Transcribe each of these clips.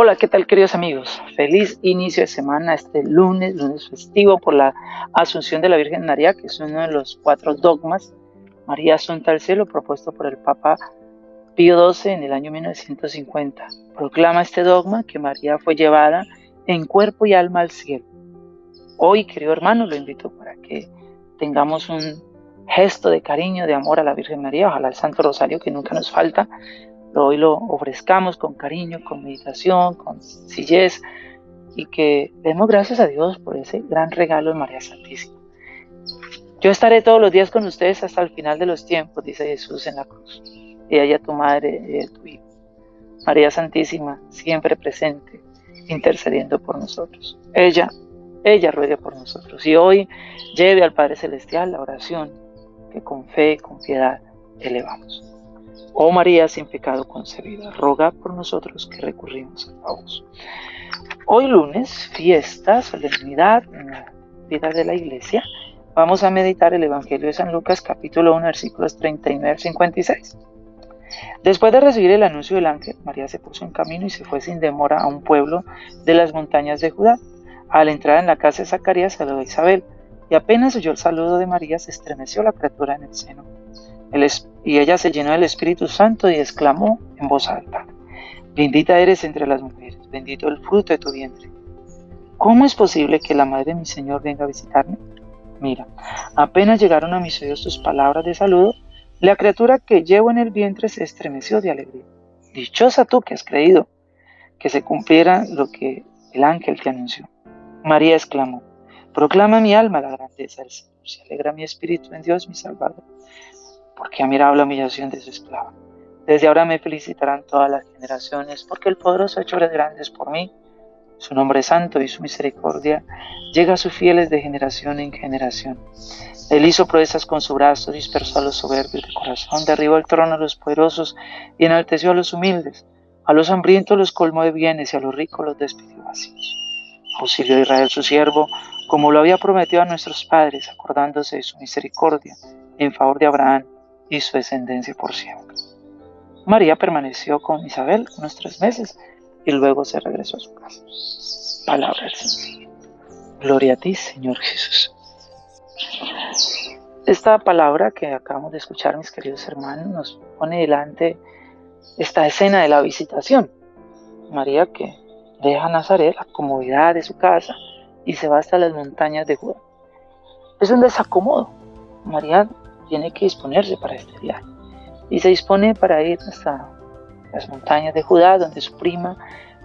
Hola, ¿qué tal queridos amigos? Feliz inicio de semana este lunes, lunes festivo por la Asunción de la Virgen María, que es uno de los cuatro dogmas, María Asunta al Cielo, propuesto por el Papa Pío XII en el año 1950. Proclama este dogma que María fue llevada en cuerpo y alma al cielo. Hoy, querido hermano, lo invito para que tengamos un gesto de cariño, de amor a la Virgen María, ojalá el Santo Rosario que nunca nos falta, hoy lo ofrezcamos con cariño, con meditación, con sencillez y que demos gracias a Dios por ese gran regalo de María Santísima. Yo estaré todos los días con ustedes hasta el final de los tiempos, dice Jesús en la cruz. Y ella tu madre y tu hijo. María Santísima, siempre presente, intercediendo por nosotros. Ella, ella ruega por nosotros. Y hoy lleve al Padre Celestial la oración que con fe y con piedad elevamos. Oh María sin pecado concebida, roga por nosotros que recurrimos a vos. Hoy lunes, fiesta, solemnidad en la vida de la iglesia, vamos a meditar el Evangelio de San Lucas capítulo 1 versículos 39 al 56. Después de recibir el anuncio del ángel, María se puso en camino y se fue sin demora a un pueblo de las montañas de Judá. Al entrar en la casa de Zacarías saludó a Isabel, y apenas oyó el saludo de María se estremeció la criatura en el seno y ella se llenó del Espíritu Santo y exclamó en voz alta, Bendita eres entre las mujeres, bendito el fruto de tu vientre. ¿Cómo es posible que la madre de mi Señor venga a visitarme? Mira, apenas llegaron a mis oídos tus palabras de saludo, la criatura que llevo en el vientre se estremeció de alegría. Dichosa tú que has creído que se cumpliera lo que el ángel te anunció. María exclamó, Proclama mi alma la grandeza del Señor, se alegra mi espíritu en Dios mi Salvador porque ha mirado la humillación de su esclava. Desde ahora me felicitarán todas las generaciones, porque el poderoso ha hecho obras grandes por mí. Su nombre es santo y su misericordia llega a sus fieles de generación en generación. Él hizo proezas con su brazo, dispersó a los soberbios de corazón, derribó el trono a los poderosos y enalteció a los humildes. A los hambrientos los colmó de bienes y a los ricos los despidió vacíos. Auxilió a Israel su siervo, como lo había prometido a nuestros padres, acordándose de su misericordia en favor de Abraham y su descendencia por siempre. María permaneció con Isabel unos tres meses y luego se regresó a su casa. Palabra del Señor. Gloria a ti, Señor Jesús. Esta palabra que acabamos de escuchar, mis queridos hermanos, nos pone delante esta escena de la visitación. María que deja Nazaret, la comodidad de su casa, y se va hasta las montañas de Judá. Es un desacomodo. María tiene que disponerse para este viaje. Y se dispone para ir hasta las montañas de Judá, donde su prima,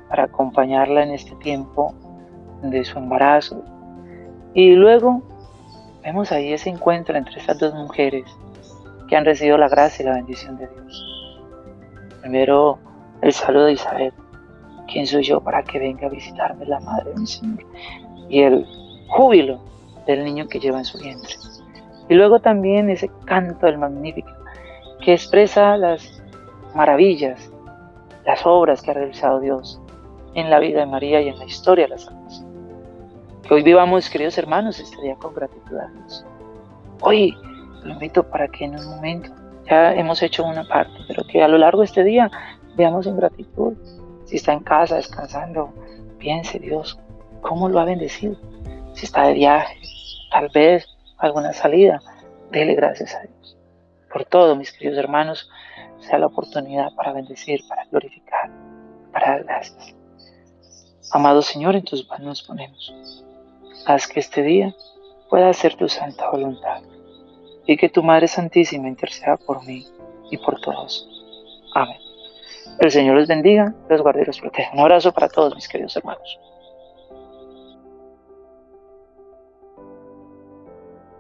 para acompañarla en este tiempo de su embarazo. Y luego vemos ahí ese encuentro entre estas dos mujeres que han recibido la gracia y la bendición de Dios. Primero el saludo de Isabel, ¿quién soy yo para que venga a visitarme la madre de mi Señor? Y el júbilo del niño que lleva en su vientre. Y luego también ese canto del Magnífico, que expresa las maravillas, las obras que ha realizado Dios en la vida de María y en la historia de la salvación. Que hoy vivamos, queridos hermanos, este día con gratitud a Dios. Hoy lo invito para que en un momento, ya hemos hecho una parte, pero que a lo largo de este día veamos en gratitud. Si está en casa descansando, piense Dios, ¿cómo lo ha bendecido? Si está de viaje, tal vez alguna salida, dele gracias a Dios. Por todo, mis queridos hermanos, sea la oportunidad para bendecir, para glorificar, para dar gracias. Amado Señor, en tus manos nos ponemos. Haz que este día pueda ser tu santa voluntad y que tu Madre Santísima interceda por mí y por todos. Amén. El Señor los bendiga, los guarde y los proteja. Un abrazo para todos mis queridos hermanos.